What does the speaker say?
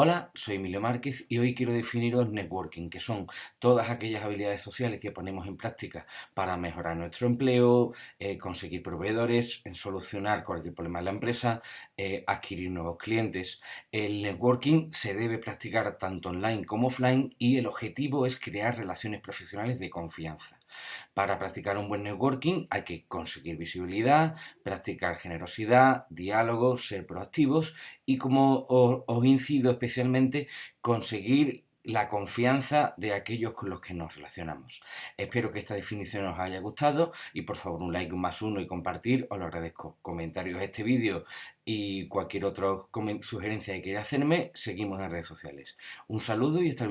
Hola, soy Emilio Márquez y hoy quiero definiros networking, que son todas aquellas habilidades sociales que ponemos en práctica para mejorar nuestro empleo, eh, conseguir proveedores, en solucionar cualquier problema de la empresa, eh, adquirir nuevos clientes. El networking se debe practicar tanto online como offline y el objetivo es crear relaciones profesionales de confianza. Para practicar un buen networking hay que conseguir visibilidad, practicar generosidad, diálogo, ser proactivos y como os, incido especialmente conseguir la confianza de aquellos con los que nos relacionamos. Espero que esta definición os haya gustado y por favor un like, más uno y compartir, os lo agradezco. Comentarios a este vídeo y cualquier otra sugerencia que queráis hacerme, seguimos en redes sociales. Un saludo y hasta el